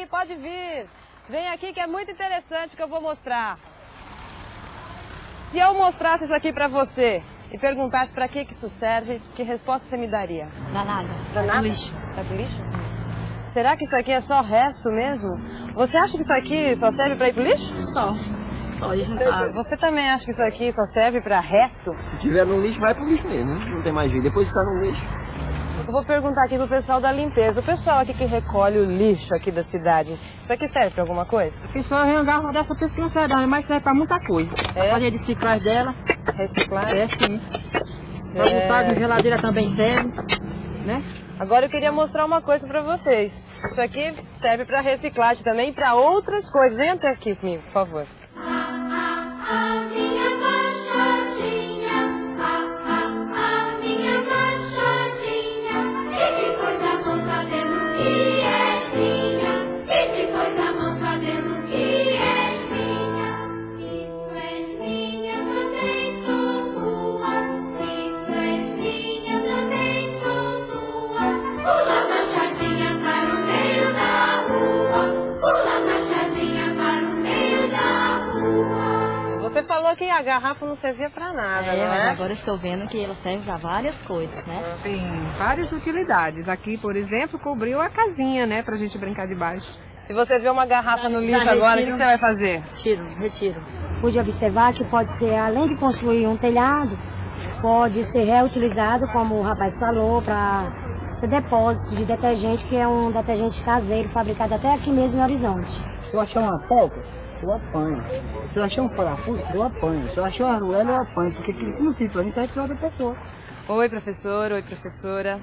aí, pode vir. Vem aqui que é muito interessante que eu vou mostrar. Se eu mostrasse isso aqui para você e perguntasse para que, que isso serve, que resposta você me daria? Danada. Danada? lixo. É pro lixo? Será que isso aqui é só resto mesmo? Você acha que isso aqui só serve para ir pro lixo? Só. Só isso Você, você também acha que isso aqui só serve para resto? Se tiver no lixo, vai pro lixo mesmo, né? Não tem mais jeito. Depois que tá no lixo. Eu vou perguntar aqui pro pessoal da limpeza. O pessoal aqui que recolhe o lixo aqui da cidade, isso aqui serve para alguma coisa? A pessoa vem uma garrafa dessa, pessoa não serve, mas serve pra muita coisa. É? Pra fazer reciclagem dela, Reciclar? é sim. Pra botar de geladeira também serve, né? Agora eu queria mostrar uma coisa para vocês. Isso aqui serve para reciclagem também e para outras coisas. Vem até aqui comigo, por favor. A garrafa não servia para nada, É, não mas é? agora estou vendo que ela serve para várias coisas, né? Tem várias utilidades. Aqui, por exemplo, cobriu a casinha, né, pra gente brincar debaixo. Se você vê uma garrafa no lixo Já agora, o que você vai fazer? Retiro, retiro. Pude observar que pode ser, além de construir um telhado, pode ser reutilizado, como o rapaz falou, para ser depósito de detergente, que é um detergente caseiro, fabricado até aqui mesmo em Horizonte. Eu achar uma polca, eu apanho. Se eu achar um parafuso, eu apanho. Se eu achar uma arruela, eu apanho. Porque aquilo que não sirve pra mim, serve pra outra pessoa. Oi, professor. Oi, professora.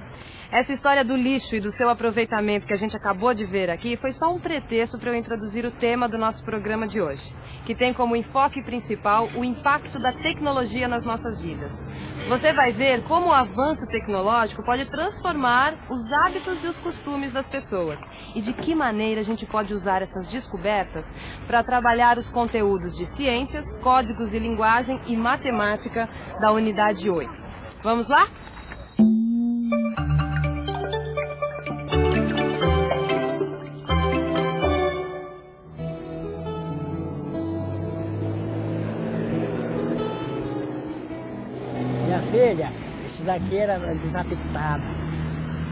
Essa história do lixo e do seu aproveitamento que a gente acabou de ver aqui foi só um pretexto para eu introduzir o tema do nosso programa de hoje, que tem como enfoque principal o impacto da tecnologia nas nossas vidas. Você vai ver como o avanço tecnológico pode transformar os hábitos e os costumes das pessoas e de que maneira a gente pode usar essas descobertas para trabalhar os conteúdos de ciências, códigos e linguagem e matemática da unidade 8. Vamos lá? Daqui era desapitado.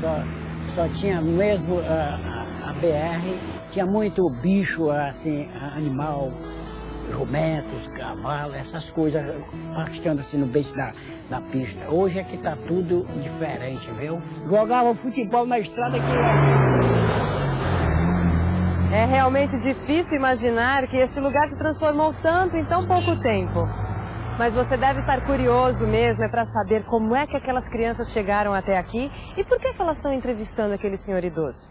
Só, só tinha mesmo ah, a, a BR, tinha muito bicho, assim, animal, jumentos, cavalo, essas coisas pastando assim no beijo da, da pista. Hoje é que tá tudo diferente, viu? Jogava futebol na estrada que É realmente difícil imaginar que este lugar se transformou tanto em tão pouco tempo. Mas você deve estar curioso mesmo, é para saber como é que aquelas crianças chegaram até aqui e por que, que elas estão entrevistando aquele senhor idoso.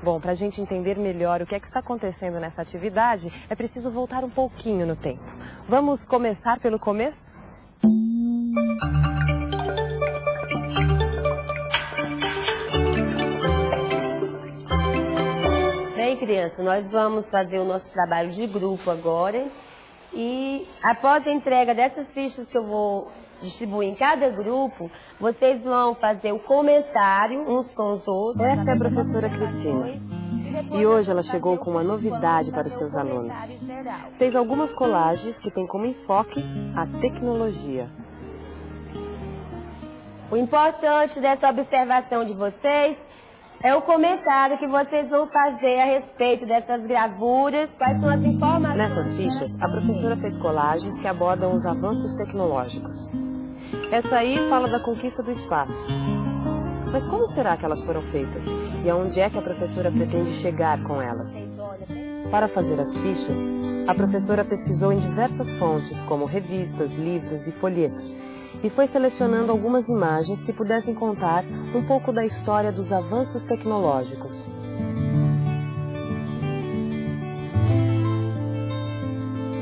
Bom, para a gente entender melhor o que é que está acontecendo nessa atividade, é preciso voltar um pouquinho no tempo. Vamos começar pelo começo? Bem, criança, nós vamos fazer o nosso trabalho de grupo agora. E após a entrega dessas fichas que eu vou distribuir em cada grupo, vocês vão fazer o comentário uns com os outros. Essa é a professora Cristina. E hoje ela chegou com uma novidade para os seus alunos. Fez algumas colagens que têm como enfoque a tecnologia. O importante dessa observação de vocês é o comentário que vocês vão fazer a respeito dessas gravuras, quais são as informações. Nessas fichas, a professora fez colagens que abordam os avanços tecnológicos. Essa aí fala da conquista do espaço. Mas como será que elas foram feitas? E aonde é que a professora pretende chegar com elas? Para fazer as fichas, a professora pesquisou em diversas fontes, como revistas, livros e folhetos, e foi selecionando algumas imagens que pudessem contar um pouco da história dos avanços tecnológicos.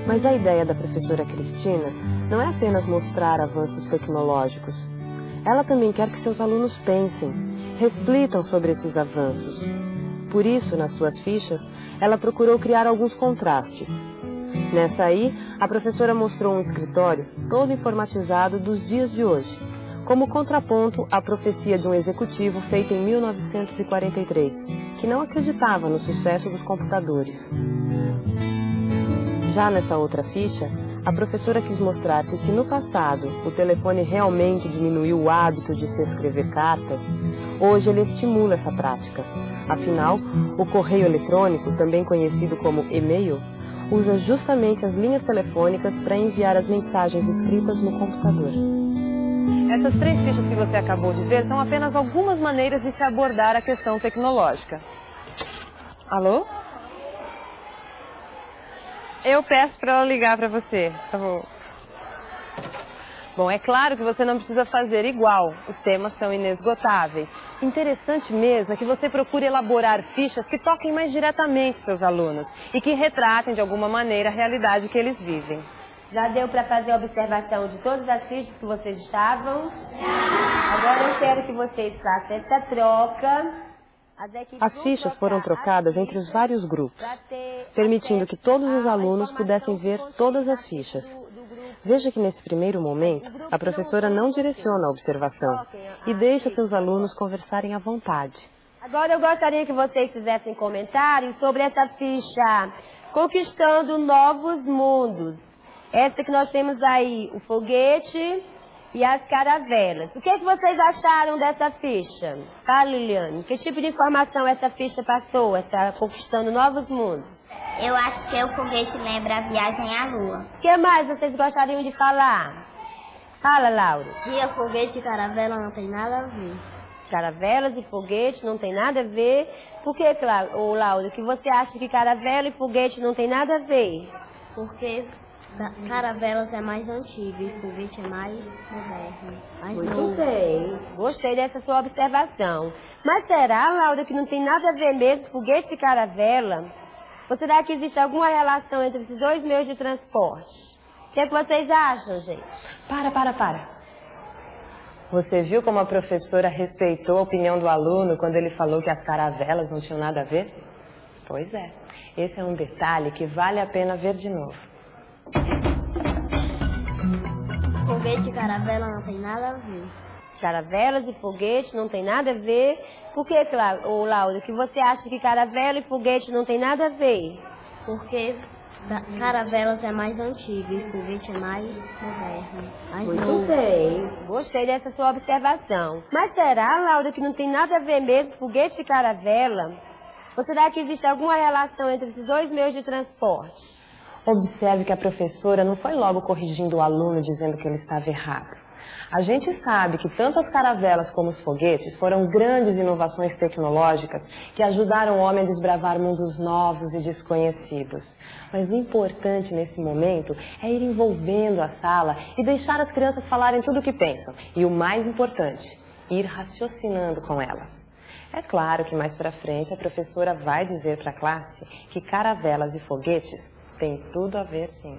Mas a ideia da professora Cristina não é apenas mostrar avanços tecnológicos. Ela também quer que seus alunos pensem, reflitam sobre esses avanços. Por isso, nas suas fichas, ela procurou criar alguns contrastes. Nessa aí, a professora mostrou um escritório todo informatizado dos dias de hoje, como contraponto à profecia de um executivo feita em 1943, que não acreditava no sucesso dos computadores. Já nessa outra ficha, a professora quis mostrar que se no passado o telefone realmente diminuiu o hábito de se escrever cartas, hoje ele estimula essa prática. Afinal, o correio eletrônico, também conhecido como e-mail, usa justamente as linhas telefônicas para enviar as mensagens escritas no computador. Essas três fichas que você acabou de ver são apenas algumas maneiras de se abordar a questão tecnológica. Alô? Eu peço para ela ligar para você, tá bom? Bom, é claro que você não precisa fazer igual, os temas são inesgotáveis. Interessante mesmo é que você procure elaborar fichas que toquem mais diretamente seus alunos e que retratem de alguma maneira a realidade que eles vivem. Já deu para fazer a observação de todas as fichas que vocês estavam? Agora eu quero que vocês façam essa troca. As fichas foram trocadas entre os vários grupos, permitindo que todos os alunos pudessem ver todas as fichas. Veja que nesse primeiro momento, a professora não direciona a observação e deixa seus alunos conversarem à vontade. Agora eu gostaria que vocês fizessem comentários sobre essa ficha Conquistando Novos Mundos. Essa que nós temos aí, o foguete e as caravelas. O que, é que vocês acharam dessa ficha? Tá, Liliane? Que tipo de informação essa ficha passou, essa Conquistando Novos Mundos? Eu acho que o foguete lembra a viagem à lua. O que mais vocês gostariam de falar? Fala, Laura. Dia, foguete e caravela não tem nada a ver. Caravelas e foguete não tem nada a ver. Por que, ô, Laura, que você acha que caravela e foguete não tem nada a ver? Porque caravelas é mais antigo e foguete é mais moderno. Mais Muito novo. bem. Gostei dessa sua observação. Mas será, Laura, que não tem nada a ver mesmo foguete e caravela? Ou será que existe alguma relação entre esses dois meios de transporte? O que, é que vocês acham, gente? Para, para, para. Você viu como a professora respeitou a opinião do aluno quando ele falou que as caravelas não tinham nada a ver? Pois é. Esse é um detalhe que vale a pena ver de novo. Foguete e caravela não tem nada a ver. Caravelas e foguete não tem nada a ver. Por que, ô, Laura, que você acha que caravela e foguete não tem nada a ver? Porque caravelas é mais antigo e foguete é mais moderno. Mais Muito novo. bem. Gostei dessa sua observação. Mas será, Laura, que não tem nada a ver mesmo foguete e caravela? Ou será que existe alguma relação entre esses dois meios de transporte? Observe que a professora não foi logo corrigindo o aluno dizendo que ele estava errado. A gente sabe que tanto as caravelas como os foguetes foram grandes inovações tecnológicas que ajudaram o homem a desbravar mundos novos e desconhecidos. Mas o importante nesse momento é ir envolvendo a sala e deixar as crianças falarem tudo o que pensam. E o mais importante, ir raciocinando com elas. É claro que mais para frente a professora vai dizer para a classe que caravelas e foguetes têm tudo a ver sim.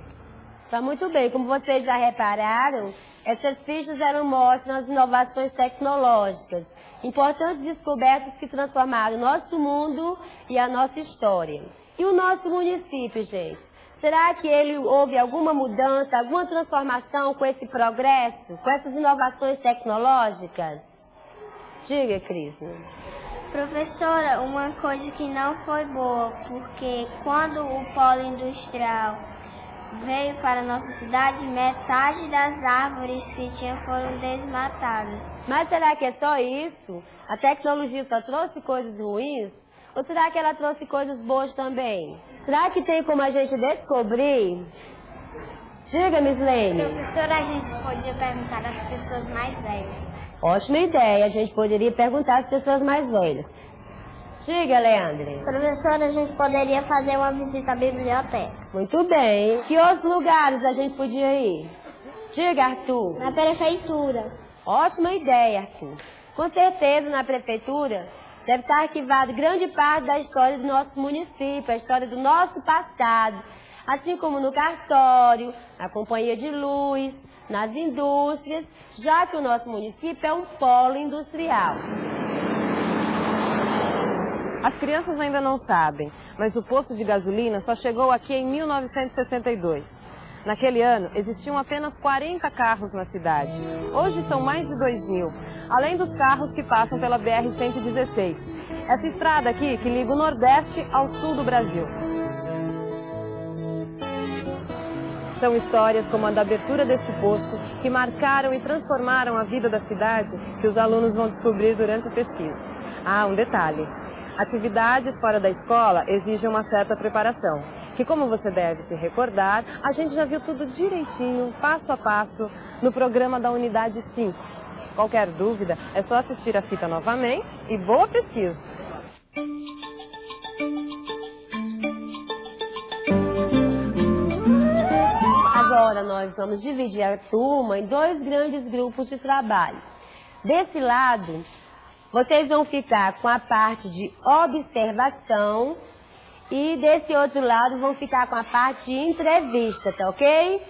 Tá muito bem. Como vocês já repararam, essas fichas eram mostram as inovações tecnológicas, importantes descobertas que transformaram o nosso mundo e a nossa história. E o nosso município, gente? Será que ele houve alguma mudança, alguma transformação com esse progresso, com essas inovações tecnológicas? Diga, Cris. Professora, uma coisa que não foi boa, porque quando o polo industrial veio para a nossa cidade, metade das árvores que tinha foram desmatadas. Mas será que é só isso? A tecnologia só trouxe coisas ruins? Ou será que ela trouxe coisas boas também? Será que tem como a gente descobrir? Diga, Miss Lane. Professora, a gente podia perguntar às pessoas mais velhas. Ótima ideia, a gente poderia perguntar às pessoas mais velhas. Diga, Leandre. Professora, a gente poderia fazer uma visita à biblioteca. Muito bem. Que outros lugares a gente podia ir? Diga, Arthur. Na prefeitura. Ótima ideia, Arthur. Com certeza, na prefeitura, deve estar arquivado grande parte da história do nosso município, a história do nosso passado, assim como no cartório, na companhia de luz, nas indústrias, já que o nosso município é um polo industrial. As crianças ainda não sabem, mas o posto de gasolina só chegou aqui em 1962. Naquele ano, existiam apenas 40 carros na cidade. Hoje são mais de 2 mil, além dos carros que passam pela BR-116. Essa estrada aqui que liga o Nordeste ao sul do Brasil. São histórias como a da abertura deste posto que marcaram e transformaram a vida da cidade que os alunos vão descobrir durante a pesquisa. Ah, um detalhe. Atividades fora da escola exigem uma certa preparação, que como você deve se recordar, a gente já viu tudo direitinho, passo a passo, no programa da Unidade 5. Qualquer dúvida, é só assistir a fita novamente e boa pesquisa! Agora nós vamos dividir a turma em dois grandes grupos de trabalho. Desse lado, vocês vão ficar com a parte de observação e desse outro lado vão ficar com a parte de entrevista, tá ok?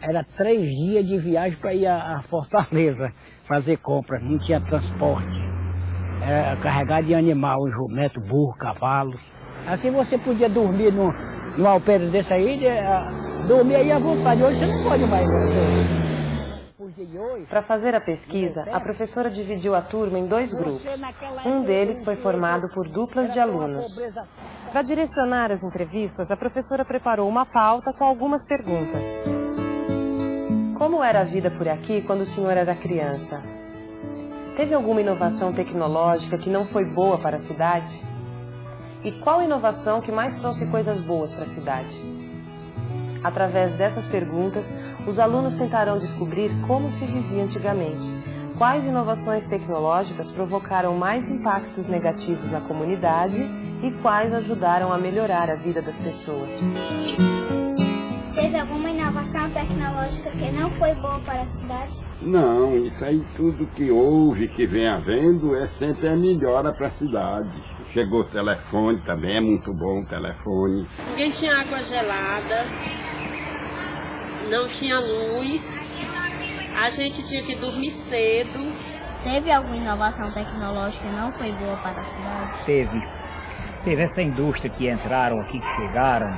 Era três dias de viagem para ir a, Fortaleza fazer compras, não tinha transporte. Era carregar de animal, jumento, burro, cavalo. Assim você podia dormir no, no alpendre desse aí, uh, dormir aí à vontade. Hoje você não pode mais. Para fazer a pesquisa, a professora dividiu a turma em dois grupos. Um deles foi formado por duplas de alunos. Para direcionar as entrevistas, a professora preparou uma pauta com algumas perguntas. Como era a vida por aqui quando o senhor era criança? Teve alguma inovação tecnológica que não foi boa para a cidade? E qual inovação que mais trouxe coisas boas para a cidade? Através dessas perguntas, os alunos tentarão descobrir como se vivia antigamente, quais inovações tecnológicas provocaram mais impactos negativos na comunidade e quais ajudaram a melhorar a vida das pessoas. Teve alguma inovação tecnológica que não foi boa para a cidade? Não, isso aí tudo que houve, que vem havendo, é sempre a melhora para a cidade. Chegou o telefone também, é muito bom o telefone. Ninguém tinha água gelada, não tinha luz, a gente tinha que dormir cedo. Teve alguma inovação tecnológica que não foi boa para a cidade? Teve. Teve essa indústria que entraram aqui, que chegaram,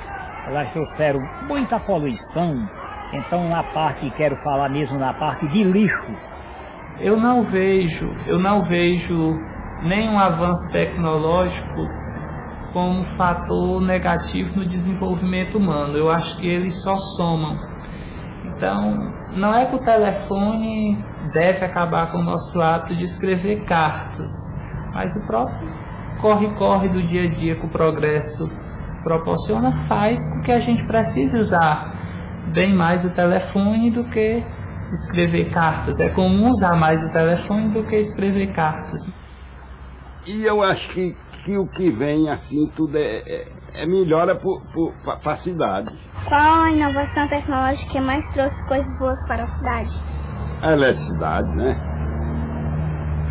elas trouxeram muita poluição. Então na parte, quero falar mesmo na parte de lixo. Eu não vejo, eu não vejo nenhum avanço tecnológico como fator negativo no desenvolvimento humano. Eu acho que eles só somam. Então, não é que o telefone deve acabar com o nosso hábito de escrever cartas, mas o próprio corre-corre do dia a dia que o progresso proporciona faz com que a gente precise usar bem mais o telefone do que escrever cartas. É comum usar mais o telefone do que escrever cartas. E eu acho que, que o que vem assim tudo é, é, é melhora para a cidade. Qual a inovação tecnológica que mais trouxe coisas boas para a cidade? A eletricidade, né?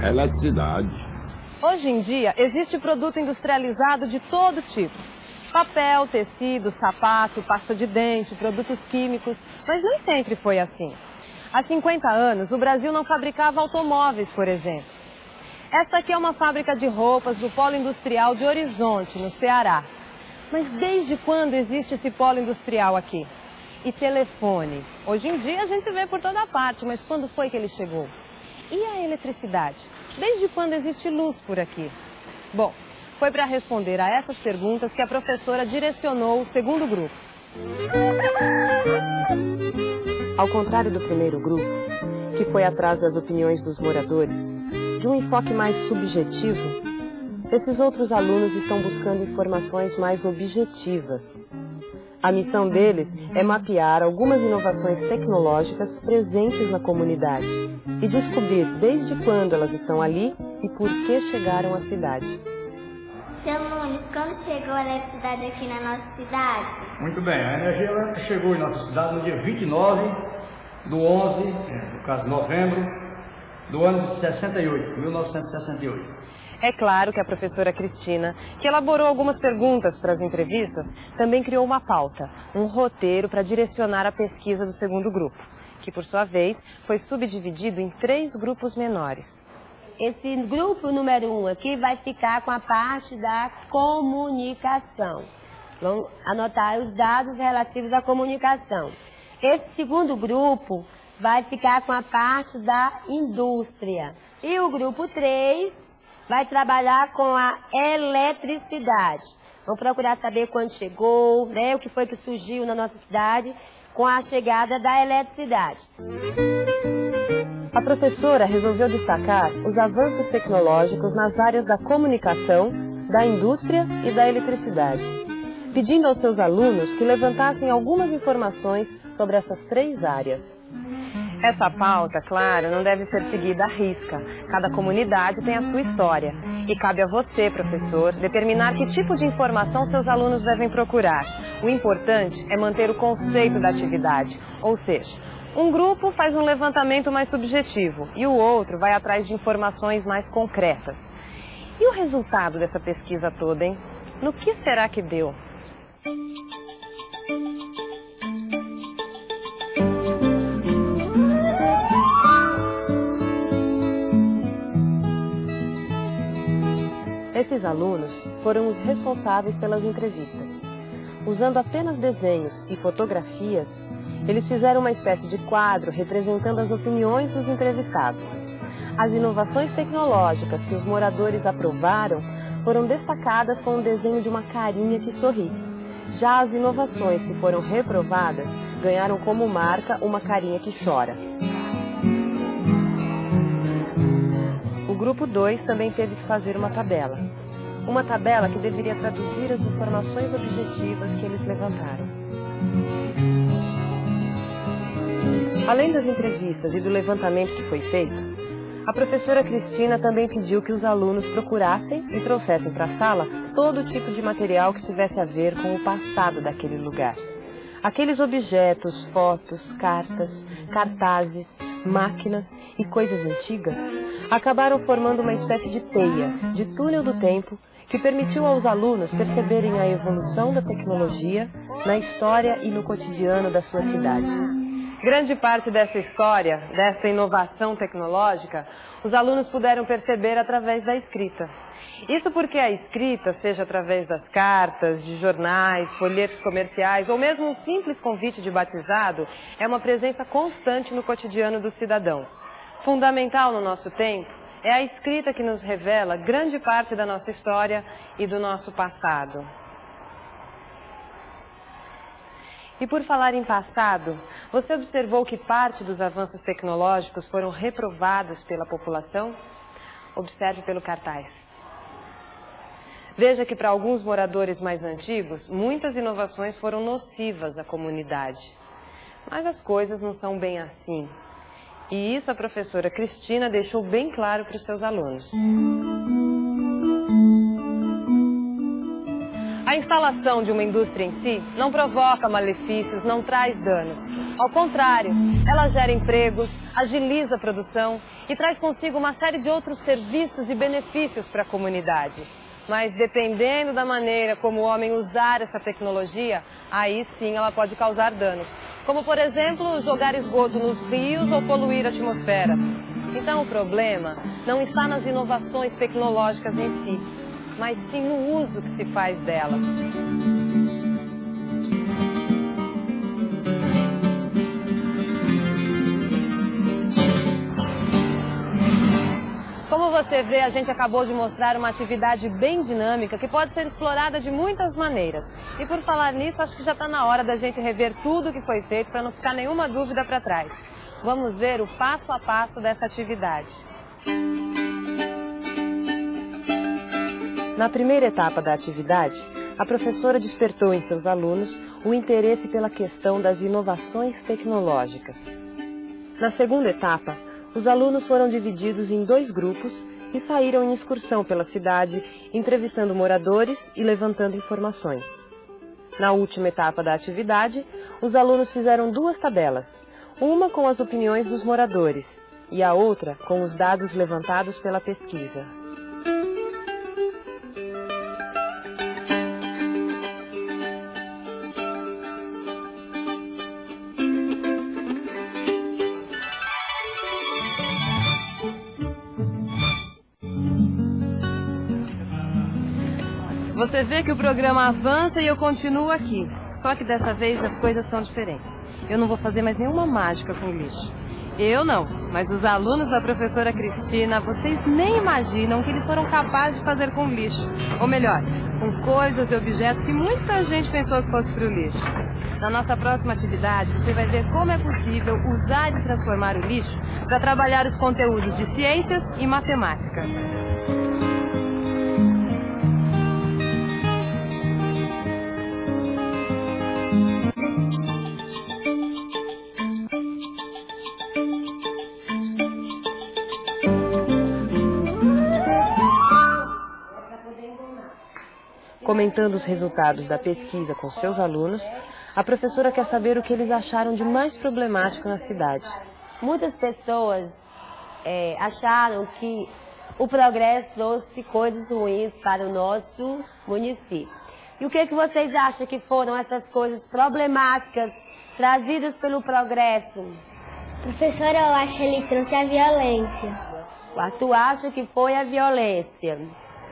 A eletricidade. Hoje em dia, existe produto industrializado de todo tipo. Papel, tecido, sapato, pasta de dente, produtos químicos, mas nem sempre foi assim. Há 50 anos, o Brasil não fabricava automóveis, por exemplo. Esta aqui é uma fábrica de roupas do Polo Industrial de Horizonte, no Ceará. Mas desde quando existe esse polo industrial aqui? E telefone? Hoje em dia a gente vê por toda parte, mas quando foi que ele chegou? E a eletricidade? Desde quando existe luz por aqui? Bom, foi para responder a essas perguntas que a professora direcionou o segundo grupo. Ao contrário do primeiro grupo, que foi atrás das opiniões dos moradores, de um enfoque mais subjetivo, esses outros alunos estão buscando informações mais objetivas. A missão deles é mapear algumas inovações tecnológicas presentes na comunidade e descobrir desde quando elas estão ali e por que chegaram à cidade. Seu Nunes, quando chegou a eletricidade aqui na nossa cidade? Muito bem, a energia elétrica chegou em nossa cidade no dia 29 do 11, no caso novembro, do ano de 68, 1968. É claro que a professora Cristina, que elaborou algumas perguntas para as entrevistas, também criou uma pauta, um roteiro para direcionar a pesquisa do segundo grupo, que por sua vez foi subdividido em três grupos menores. Esse grupo número um aqui vai ficar com a parte da comunicação. Vamos anotar os dados relativos à comunicação. Esse segundo grupo vai ficar com a parte da indústria. E o grupo 3 vai trabalhar com a eletricidade. Vamos procurar saber quando chegou, né, o que foi que surgiu na nossa cidade com a chegada da eletricidade. A professora resolveu destacar os avanços tecnológicos nas áreas da comunicação, da indústria e da eletricidade, pedindo aos seus alunos que levantassem algumas informações sobre essas três áreas. Essa pauta, claro, não deve ser seguida à risca. Cada comunidade tem a sua história. E cabe a você, professor, determinar que tipo de informação seus alunos devem procurar. O importante é manter o conceito da atividade, ou seja, um grupo faz um levantamento mais subjetivo e o outro vai atrás de informações mais concretas. E o resultado dessa pesquisa toda, hein? No que será que deu? Esses alunos foram os responsáveis pelas entrevistas. Usando apenas desenhos e fotografias, eles fizeram uma espécie de quadro representando as opiniões dos entrevistados. As inovações tecnológicas que os moradores aprovaram foram destacadas com o desenho de uma carinha que sorri. Já as inovações que foram reprovadas ganharam como marca uma carinha que chora. O grupo 2 também teve que fazer uma tabela. Uma tabela que deveria traduzir as informações objetivas que eles levantaram. Além das entrevistas e do levantamento que foi feito, a professora Cristina também pediu que os alunos procurassem e trouxessem para a sala todo tipo de material que tivesse a ver com o passado daquele lugar. Aqueles objetos, fotos, cartas, cartazes, máquinas e coisas antigas acabaram formando uma espécie de teia, de túnel do tempo, que permitiu aos alunos perceberem a evolução da tecnologia na história e no cotidiano da sua cidade. Grande parte dessa história, dessa inovação tecnológica, os alunos puderam perceber através da escrita. Isso porque a escrita, seja através das cartas, de jornais, folhetos comerciais ou mesmo um simples convite de batizado, é uma presença constante no cotidiano dos cidadãos. Fundamental no nosso tempo é a escrita que nos revela grande parte da nossa história e do nosso passado. E por falar em passado, você observou que parte dos avanços tecnológicos foram reprovados pela população? Observe pelo cartaz. Veja que para alguns moradores mais antigos, muitas inovações foram nocivas à comunidade. Mas as coisas não são bem assim. E isso a professora Cristina deixou bem claro para os seus alunos. A instalação de uma indústria em si não provoca malefícios, não traz danos. Ao contrário, ela gera empregos, agiliza a produção e traz consigo uma série de outros serviços e benefícios para a comunidade. Mas dependendo da maneira como o homem usar essa tecnologia, aí sim ela pode causar danos. Como, por exemplo, jogar esgoto nos rios ou poluir a atmosfera. Então o problema não está nas inovações tecnológicas em si, mas sim no uso que se faz delas. Você vê, a gente acabou de mostrar uma atividade bem dinâmica que pode ser explorada de muitas maneiras. E por falar nisso, acho que já está na hora da gente rever tudo o que foi feito para não ficar nenhuma dúvida para trás. Vamos ver o passo a passo dessa atividade. Na primeira etapa da atividade, a professora despertou em seus alunos o interesse pela questão das inovações tecnológicas. Na segunda etapa, os alunos foram divididos em dois grupos e saíram em excursão pela cidade, entrevistando moradores e levantando informações. Na última etapa da atividade, os alunos fizeram duas tabelas, uma com as opiniões dos moradores e a outra com os dados levantados pela pesquisa. Você vê que o programa avança e eu continuo aqui. Só que dessa vez as coisas são diferentes. eu não vou fazer mais nenhuma mágica com lixo. Eu não, mas os alunos da professora Cristina, vocês nem imaginam o que eles foram capazes de fazer com lixo. Ou melhor, com coisas e objetos que muita gente pensou que fosse para o lixo. Na nossa próxima atividade, você vai ver como é possível usar e transformar o lixo para trabalhar os conteúdos de ciências e matemática. Comentando os resultados da pesquisa com seus alunos, a professora quer saber o que eles acharam de mais problemático na cidade. Muitas pessoas é, acharam que o progresso trouxe coisas ruins para o nosso município. E o que, que vocês acham que foram essas coisas problemáticas trazidas pelo progresso? Professora, eu acho que ele trouxe a violência. O Arthur acha que foi a violência.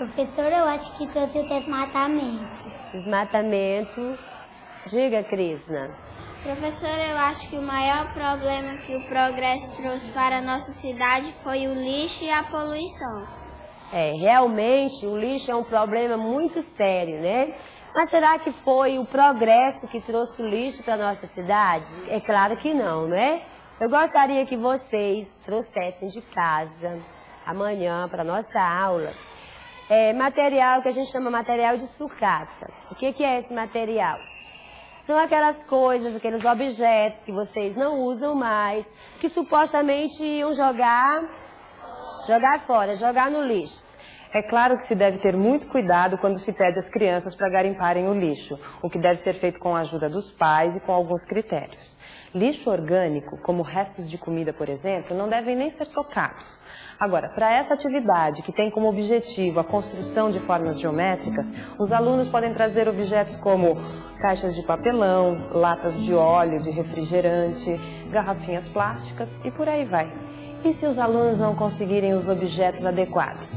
Professora, eu acho que trouxe o desmatamento. Desmatamento. Diga, Krishna. Professora, eu acho que o maior problema que o progresso trouxe para a nossa cidade foi o lixo e a poluição. É, realmente o lixo é um problema muito sério, né? Mas será que foi o progresso que trouxe o lixo para a nossa cidade? É claro que não, né? Eu gostaria que vocês trouxessem de casa, amanhã, para a nossa aula, é, material que a gente chama material de sucata. O que, que é esse material? São aquelas coisas, aqueles objetos que vocês não usam mais, que supostamente iam jogar, jogar fora, jogar no lixo. É claro que se deve ter muito cuidado quando se pede às crianças para garimparem o lixo, o que deve ser feito com a ajuda dos pais e com alguns critérios. Lixo orgânico, como restos de comida, por exemplo, não devem nem ser tocados. Agora, para essa atividade, que tem como objetivo a construção de formas geométricas, os alunos podem trazer objetos como caixas de papelão, latas de óleo, de refrigerante, garrafinhas plásticas e por aí vai. E se os alunos não conseguirem os objetos adequados?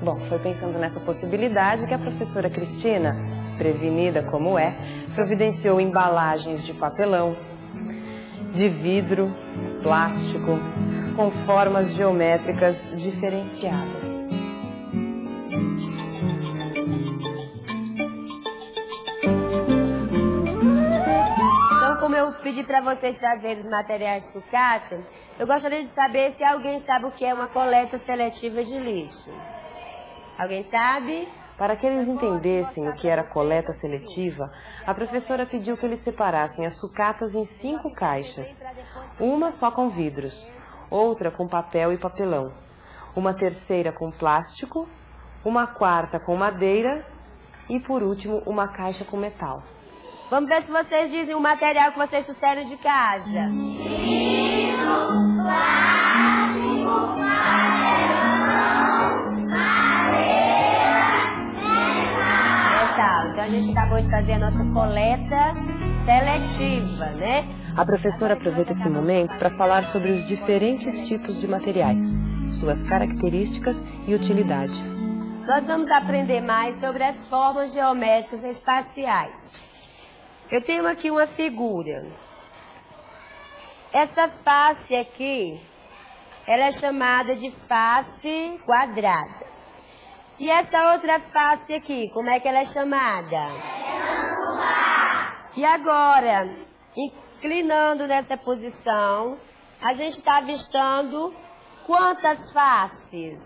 Bom, foi pensando nessa possibilidade que a professora Cristina, prevenida como é, providenciou embalagens de papelão, de vidro, plástico, com formas geométricas diferenciadas. Então, como eu pedi para vocês trazerem os materiais de sucata, eu gostaria de saber se alguém sabe o que é uma coleta seletiva de lixo. Alguém sabe? Para que eles entendessem o que era coleta seletiva, a professora pediu que eles separassem as sucatas em cinco caixas. Uma só com vidros, outra com papel e papelão, uma terceira com plástico, uma quarta com madeira e, por último, uma caixa com metal. Vamos ver se vocês dizem o material que vocês trouxeram de casa. Plástico, Metal. Então a gente acabou de fazer a nossa coleta seletiva, né? A professora aproveita esse momento para falar sobre os diferentes tipos de materiais, suas características e utilidades. Nós vamos aprender mais sobre as formas geométricas espaciais. Eu tenho aqui uma figura. Essa face aqui, ela é chamada de face quadrada. E essa outra face aqui, como é que ela é chamada? E agora, inclinando nessa posição, a gente está avistando quantas faces?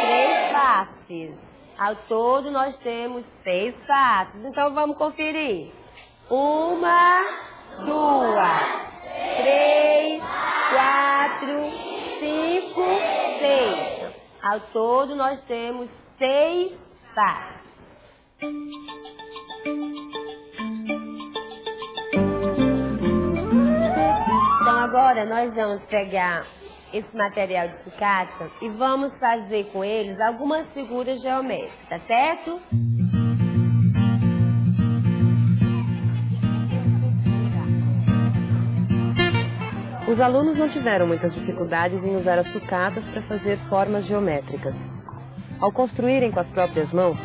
Três faces. Ao todo, nós temos seis faces. Então, vamos conferir. Uma, duas, três, quatro, cinco, seis. Ao todo, nós temos seis faces. Agora nós vamos pegar esse material de sucata e vamos fazer com eles algumas figuras geométricas, tá certo? Os alunos não tiveram muitas dificuldades em usar as sucatas para fazer formas geométricas. Ao construírem com as próprias mãos,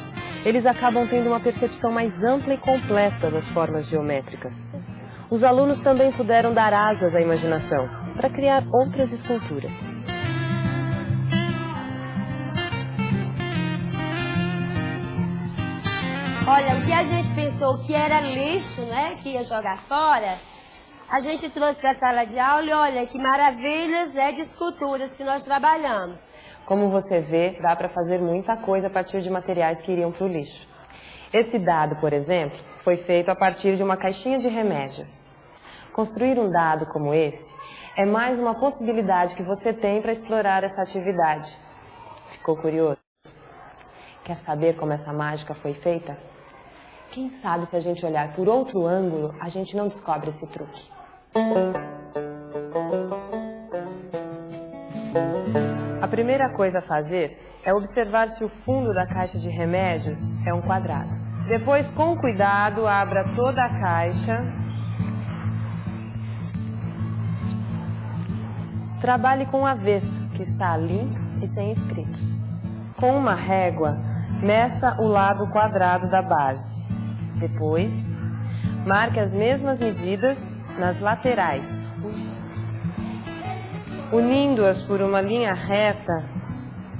eles acabam tendo uma percepção mais ampla e completa das formas geométricas. Os alunos também puderam dar asas à imaginação para criar outras esculturas. Olha, o que a gente pensou que era lixo, né, que ia jogar fora, a gente trouxe para a sala de aula e olha que maravilhas é de esculturas que nós trabalhamos. Como você vê, dá para fazer muita coisa a partir de materiais que iriam para o lixo. Esse dado, por exemplo, foi feito a partir de uma caixinha de remédios. Construir um dado como esse é mais uma possibilidade que você tem para explorar essa atividade. Ficou curioso? Quer saber como essa mágica foi feita? Quem sabe se a gente olhar por outro ângulo, a gente não descobre esse truque. A primeira coisa a fazer é observar se o fundo da caixa de remédios é um quadrado. Depois, com cuidado, abra toda a caixa. Trabalhe com o avesso, que está limpo e sem escritos. Com uma régua, meça o lado quadrado da base. Depois, marque as mesmas medidas nas laterais, unindo-as por uma linha reta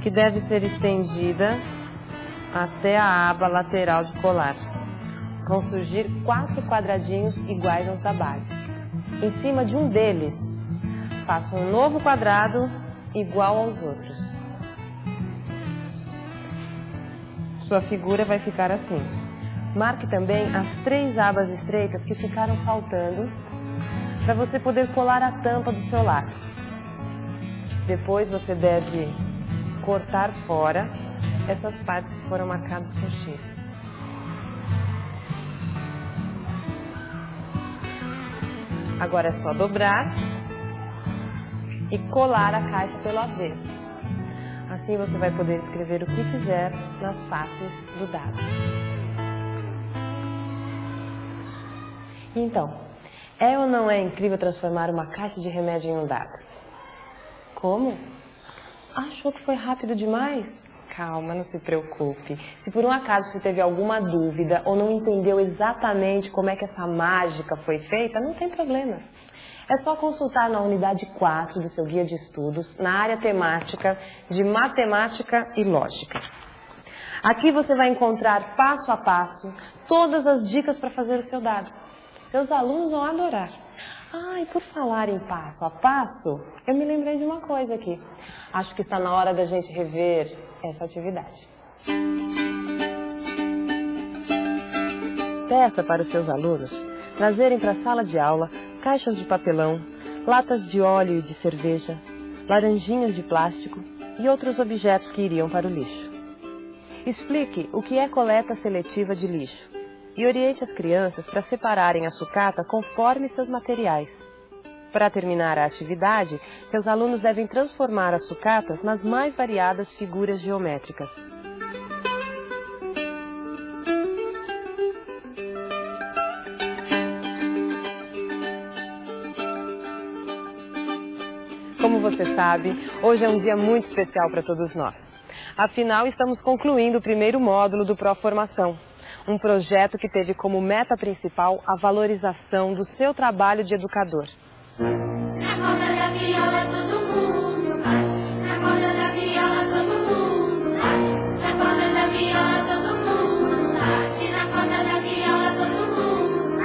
que deve ser estendida até a aba lateral de colar. Vão surgir quatro quadradinhos iguais aos da base. Em cima de um deles, faça um novo quadrado igual aos outros. Sua figura vai ficar assim. Marque também as três abas estreitas que ficaram faltando para você poder colar a tampa do seu lápis. Depois você deve cortar fora essas partes foram marcadas com X. Agora é só dobrar e colar a caixa pelo avesso. Assim você vai poder escrever o que quiser nas faces do dado. Então, é ou não é incrível transformar uma caixa de remédio em um dado? Como? Achou que foi rápido demais? Calma, não se preocupe. Se por um acaso você teve alguma dúvida ou não entendeu exatamente como é que essa mágica foi feita, não tem problemas. É só consultar na unidade 4 do seu guia de estudos, na área temática de matemática e lógica. Aqui você vai encontrar passo a passo todas as dicas para fazer o seu dado. Seus alunos vão adorar. Ah, e por falar em passo a passo, eu me lembrei de uma coisa aqui. Acho que está na hora da gente rever essa atividade. Peça para os seus alunos trazerem para a sala de aula caixas de papelão, latas de óleo e de cerveja, laranjinhas de plástico e outros objetos que iriam para o lixo. Explique o que é coleta seletiva de lixo e oriente as crianças para separarem a sucata conforme seus materiais. Para terminar a atividade, seus alunos devem transformar as sucatas nas mais variadas figuras geométricas. Como você sabe, hoje é um dia muito especial para todos nós. Afinal, estamos concluindo o primeiro módulo do Pró-Formação, um projeto que teve como meta principal a valorização do seu trabalho de educador. Na corda da viola todo mundo bate. Na corda da viola todo mundo bate. Na corda da viola todo mundo bate. Na corda da viola todo mundo.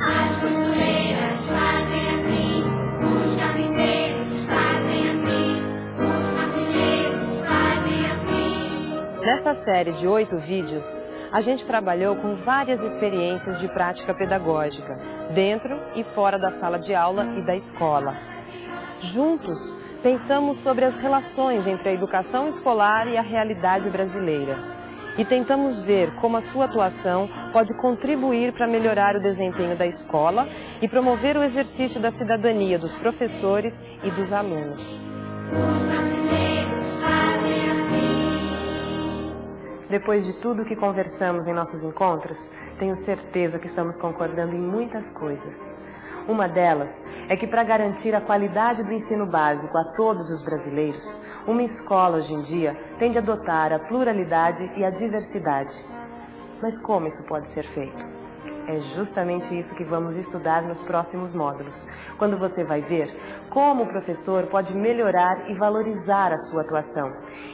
As costureiras fazem assim. Os carpinteiros fazem assim. Os marceneiros fazem assim. Nessa série de oito vídeos, a gente trabalhou com várias experiências de prática pedagógica, dentro e fora da sala de aula e da escola. Juntos, pensamos sobre as relações entre a educação escolar e a realidade brasileira. E tentamos ver como a sua atuação pode contribuir para melhorar o desempenho da escola e promover o exercício da cidadania dos professores e dos alunos. Depois de tudo que conversamos em nossos encontros, tenho certeza que estamos concordando em muitas coisas. Uma delas é que para garantir a qualidade do ensino básico a todos os brasileiros, uma escola hoje em dia tem de adotar a pluralidade e a diversidade. Mas como isso pode ser feito? É justamente isso que vamos estudar nos próximos módulos, quando você vai ver como o professor pode melhorar e valorizar a sua atuação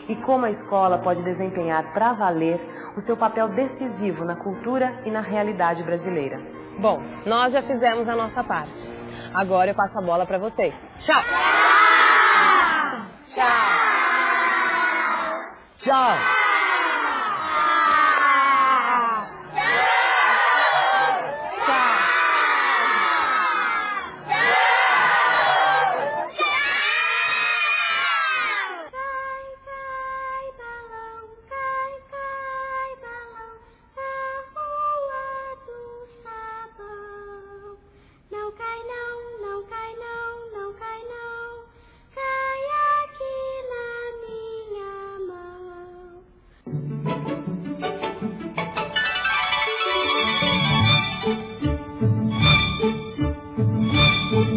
e como a escola pode desempenhar para valer o seu papel decisivo na cultura e na realidade brasileira. Bom, nós já fizemos a nossa parte. Agora eu passo a bola para vocês. Tchau! Tchau!